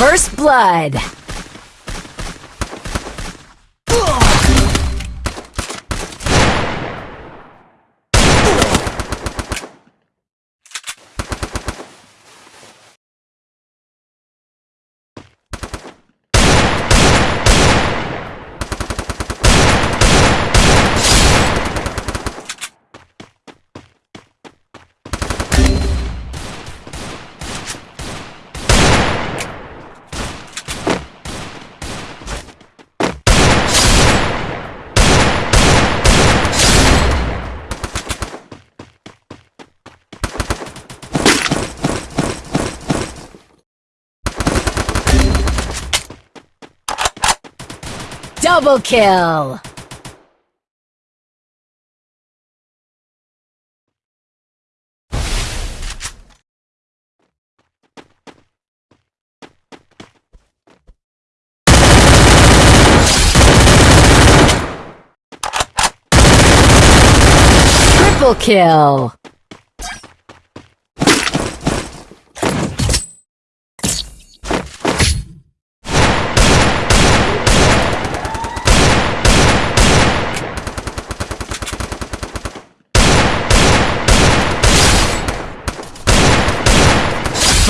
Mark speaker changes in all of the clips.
Speaker 1: First blood. Double kill! Triple kill!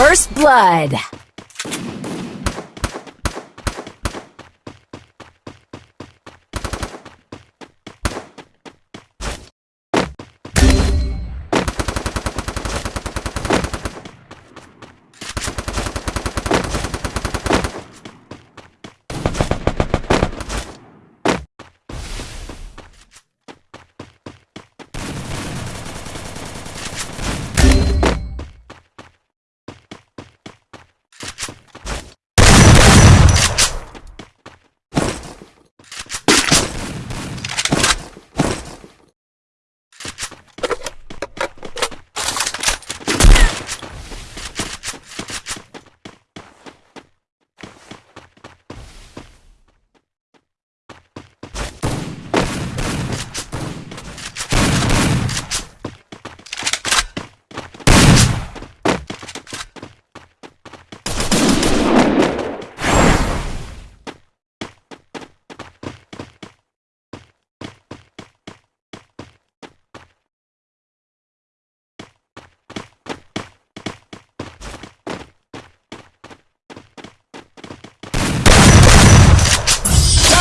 Speaker 1: First Blood.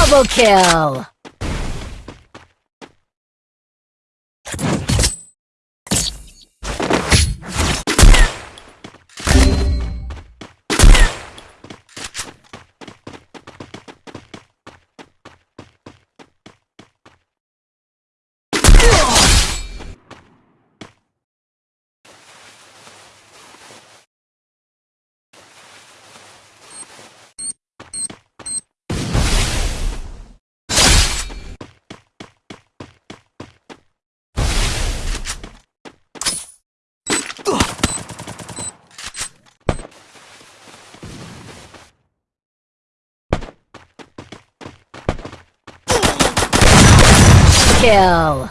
Speaker 1: Double kill! Kill.